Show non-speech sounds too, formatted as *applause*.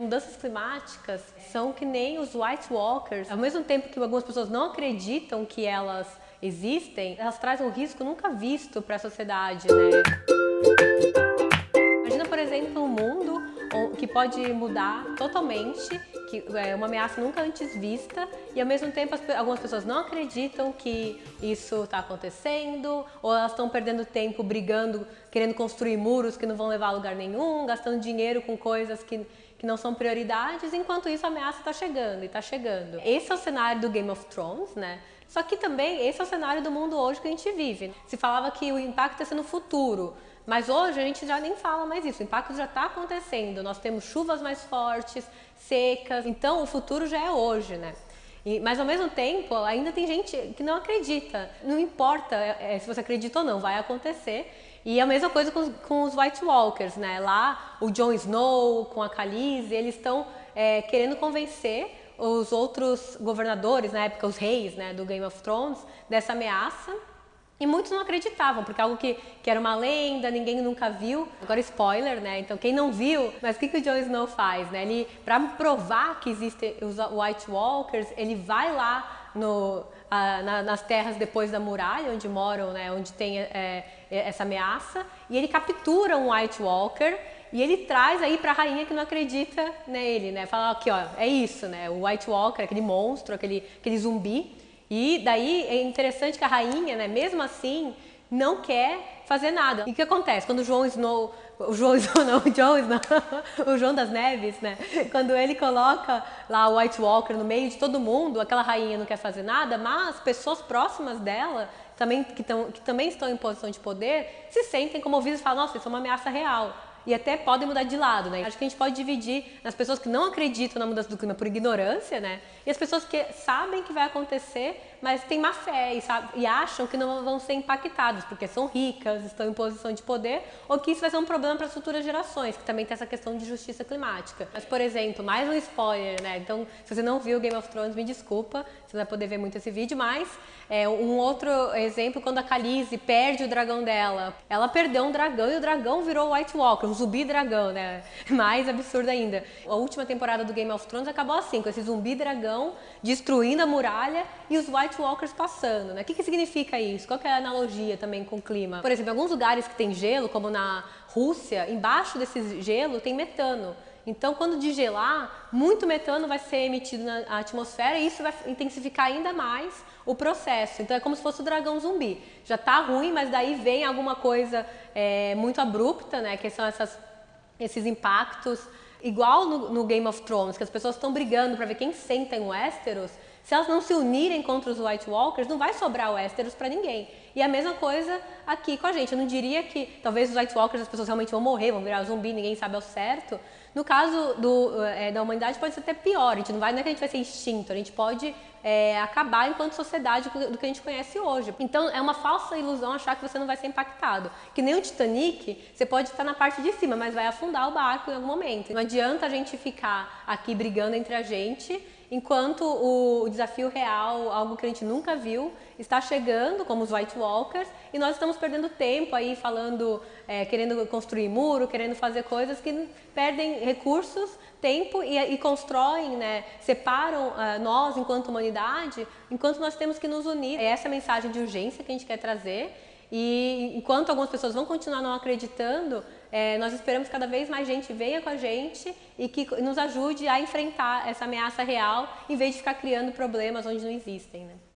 Mudanças climáticas são que nem os White Walkers. Ao mesmo tempo que algumas pessoas não acreditam que elas existem, elas trazem um risco nunca visto para a sociedade, né? Imagina, por exemplo, um mundo que pode mudar totalmente, que é uma ameaça nunca antes vista, e ao mesmo tempo algumas pessoas não acreditam que isso está acontecendo, ou elas estão perdendo tempo brigando, querendo construir muros que não vão levar a lugar nenhum, gastando dinheiro com coisas que que não são prioridades, enquanto isso a ameaça está chegando e está chegando. Esse é o cenário do Game of Thrones, né? Só que também esse é o cenário do mundo hoje que a gente vive. Se falava que o impacto ia ser no futuro, mas hoje a gente já nem fala mais isso, o impacto já está acontecendo. Nós temos chuvas mais fortes, secas, então o futuro já é hoje, né? E, mas ao mesmo tempo, ainda tem gente que não acredita. Não importa é, se você acredita ou não, vai acontecer. E a mesma coisa com, com os White Walkers, né? Lá o Jon Snow com a Khaleesi, eles estão é, querendo convencer os outros governadores, na época os reis né, do Game of Thrones, dessa ameaça. E muitos não acreditavam, porque é algo que, que era uma lenda, ninguém nunca viu. Agora, spoiler, né? Então, quem não viu, mas o que, que o Jon Snow faz, né? Ele, para provar que existem os White Walkers, ele vai lá no, a, na, nas terras depois da muralha, onde moram, né? Onde tem é, essa ameaça, e ele captura um White Walker e ele traz aí para a rainha que não acredita nele, né? Fala aqui, ó, é isso, né? O White Walker, aquele monstro, aquele, aquele zumbi. E daí é interessante que a rainha, né, mesmo assim, não quer fazer nada. E o que acontece? Quando o João Snow, o João Snow não, *laughs* o João Snow, o João das Neves, né? Quando ele coloca lá o White Walker no meio de todo mundo, aquela rainha não quer fazer nada, mas pessoas próximas dela também, que, tão, que também estão em posição de poder, se sentem comovidas e falam, nossa, isso é uma ameaça real e até podem mudar de lado, né? Acho que a gente pode dividir nas pessoas que não acreditam na mudança do clima por ignorância, né? E as pessoas que sabem que vai acontecer, mas têm má fé e, sabe, e acham que não vão ser impactados porque são ricas, estão em posição de poder, ou que isso vai ser um problema para as futuras gerações, que também tem essa questão de justiça climática. Mas, por exemplo, mais um spoiler, né? Então, se você não viu Game of Thrones, me desculpa, você não vai poder ver muito esse vídeo, mas é, um outro exemplo, quando a Khaleesi perde o dragão dela, ela perdeu um dragão e o dragão virou White Walker, um zumbi dragão, né? *laughs* Mais absurdo ainda. A última temporada do Game of Thrones acabou assim, com esse zumbi dragão destruindo a muralha e os White Walkers passando, né? O que, que significa isso? Qual é a analogia também com o clima? Por exemplo, em alguns lugares que tem gelo, como na Rússia, embaixo desse gelo tem metano. Então, quando digelar, muito metano vai ser emitido na atmosfera e isso vai intensificar ainda mais o processo. Então, é como se fosse o dragão zumbi. Já está ruim, mas daí vem alguma coisa é, muito abrupta, né? Que são essas, esses impactos. Igual no, no Game of Thrones, que as pessoas estão brigando para ver quem senta em Westeros. Se elas não se unirem contra os White Walkers, não vai sobrar Westeros para ninguém. E a mesma coisa aqui com a gente. Eu não diria que talvez os White Walkers as pessoas realmente vão morrer, vão virar zumbi, ninguém sabe ao certo. No caso do, é, da humanidade pode ser até pior. A gente não vai, não é que a gente vai ser extinto, a gente pode é, acabar enquanto sociedade do que a gente conhece hoje. Então é uma falsa ilusão achar que você não vai ser impactado. Que nem o Titanic, você pode estar na parte de cima, mas vai afundar o barco em algum momento. Não adianta a gente ficar aqui brigando entre a gente enquanto o desafio real, algo que a gente nunca viu, está chegando, como os White Walkers, e nós estamos perdendo tempo aí falando, é, querendo construir muro, querendo fazer coisas que perdem recursos, tempo e, e constroem, né, separam uh, nós enquanto humanidade, enquanto nós temos que nos unir. É essa mensagem de urgência que a gente quer trazer e enquanto algumas pessoas vão continuar não acreditando, é, nós esperamos que cada vez mais gente venha com a gente e que nos ajude a enfrentar essa ameaça real, em vez de ficar criando problemas onde não existem. Né?